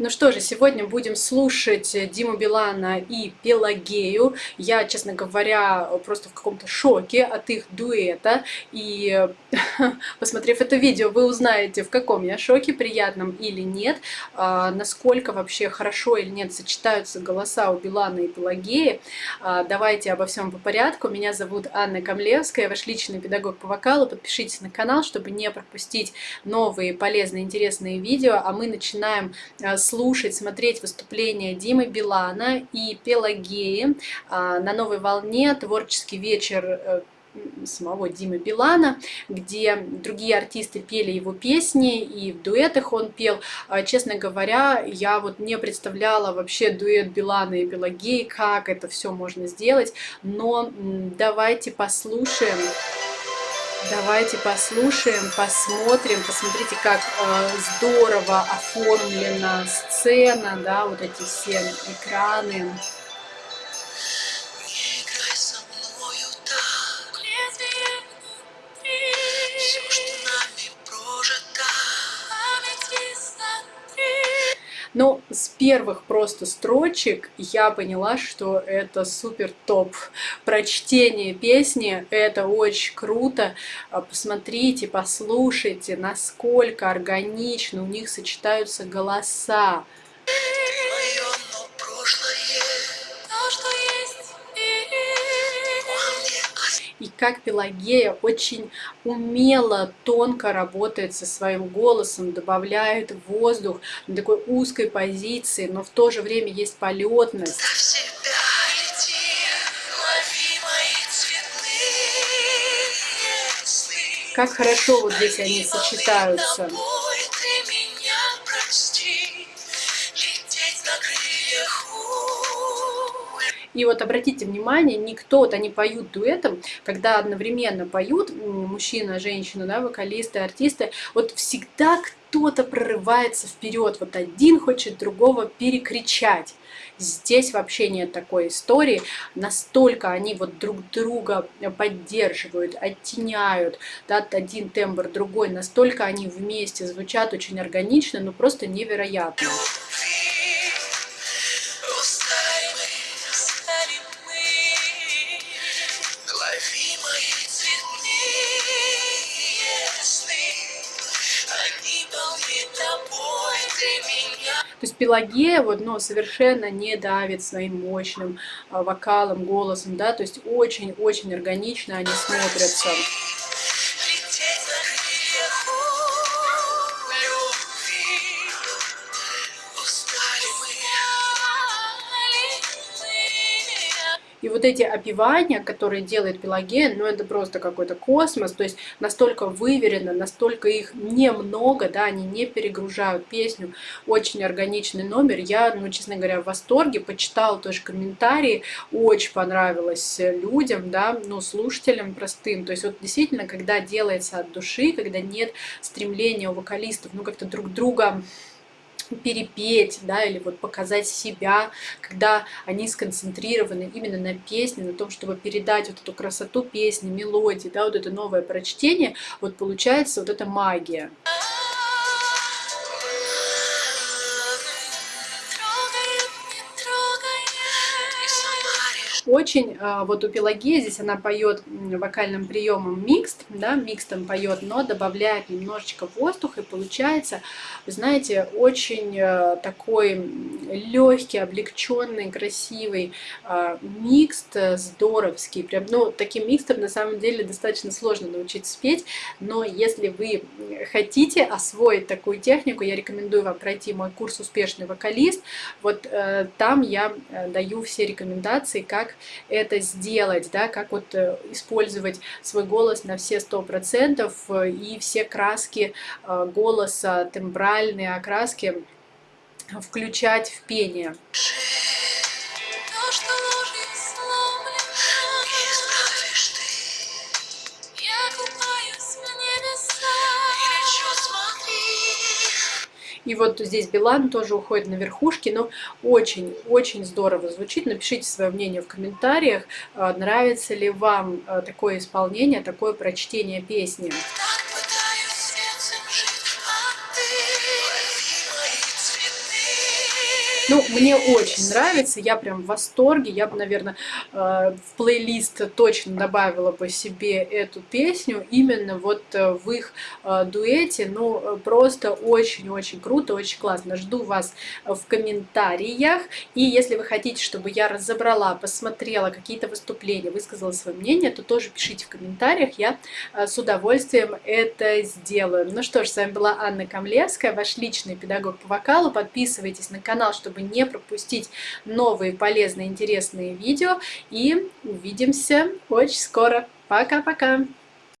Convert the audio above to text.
Ну что же, сегодня будем слушать Диму Билана и Пелагею. Я, честно говоря, просто в каком-то шоке от их дуэта. И посмотрев это видео, вы узнаете, в каком я шоке, приятном или нет, а, насколько вообще хорошо или нет сочетаются голоса у Билана и Пелагеи. А, давайте обо всем по порядку. Меня зовут Анна Камлевская, ваш личный педагог по вокалу. Подпишитесь на канал, чтобы не пропустить новые полезные, интересные видео. А мы начинаем а, с слушать, смотреть выступления Димы Билана и Пелагеи а, на новой волне творческий вечер э, самого Димы Билана, где другие артисты пели его песни, и в дуэтах он пел. А, честно говоря, я вот не представляла вообще дуэт Билана и Пелагеи, как это все можно сделать, но давайте послушаем. Давайте послушаем, посмотрим, посмотрите, как э, здорово оформлена сцена, да, вот эти все экраны. Но с первых просто строчек я поняла, что это супер топ. Прочтение песни — это очень круто. А, посмотрите, послушайте, насколько органично у них сочетаются голоса. И как Пелагея очень умело, тонко работает со своим голосом, добавляет воздух на такой узкой позиции, но в то же время есть полетность. Как хорошо вот здесь они сочетаются. И вот обратите внимание, никто, вот они поют дуэтом, когда одновременно поют мужчина, женщина, да, вокалисты, артисты, вот всегда кто-то прорывается вперед, вот один хочет другого перекричать. Здесь вообще нет такой истории, настолько они вот друг друга поддерживают, оттеняют, да, один тембр, другой, настолько они вместе звучат очень органично, ну просто невероятно. То есть Пелагея вот, но совершенно не давит своим мощным а, вокалом, голосом, да, то есть очень-очень органично они смотрятся. И вот эти опивания, которые делает Пелагея, ну это просто какой-то космос, то есть настолько выверено, настолько их немного, да, они не перегружают песню, очень органичный номер. Я, ну, честно говоря, в восторге, почитала тоже комментарии, очень понравилось людям, да, ну, слушателям простым. То есть вот действительно, когда делается от души, когда нет стремления у вокалистов, ну, как-то друг друга перепеть, да, или вот показать себя, когда они сконцентрированы именно на песне, на том, чтобы передать вот эту красоту песни, мелодии, да, вот это новое прочтение, вот получается вот эта магия. Очень, а, вот у Пелагеи здесь она поет вокальным приемом микст, да, микстом поет, но добавляет немножечко воздуха, и получается, вы знаете, очень а, такой легкий, облегченный, красивый а, микст, здоровский, прям, ну, таким микстом на самом деле достаточно сложно научиться спеть, но если вы хотите освоить такую технику, я рекомендую вам пройти мой курс «Успешный вокалист», вот э, там я э, даю все рекомендации, как это сделать, да, как вот э, использовать свой голос на все сто процентов э, и все краски э, голоса, тембральные окраски включать в пение. И вот здесь Билан тоже уходит на верхушки, но очень-очень здорово звучит. Напишите свое мнение в комментариях, а, нравится ли вам а, такое исполнение, такое прочтение песни. Ну, мне очень нравится, я прям в восторге. Я бы, наверное, э, в плейлист точно добавила бы себе эту песню именно вот э, в их э, дуэте. Ну, просто очень-очень круто, очень классно. Жду вас в комментариях. И если вы хотите, чтобы я разобрала, посмотрела какие-то выступления, высказала свое мнение, то тоже пишите в комментариях. Я с удовольствием это сделаю. Ну что ж, с вами была Анна Камлевская, ваш личный педагог по вокалу. Подписывайтесь на канал, чтобы не пропустить новые полезные, интересные видео. И увидимся очень скоро. Пока-пока!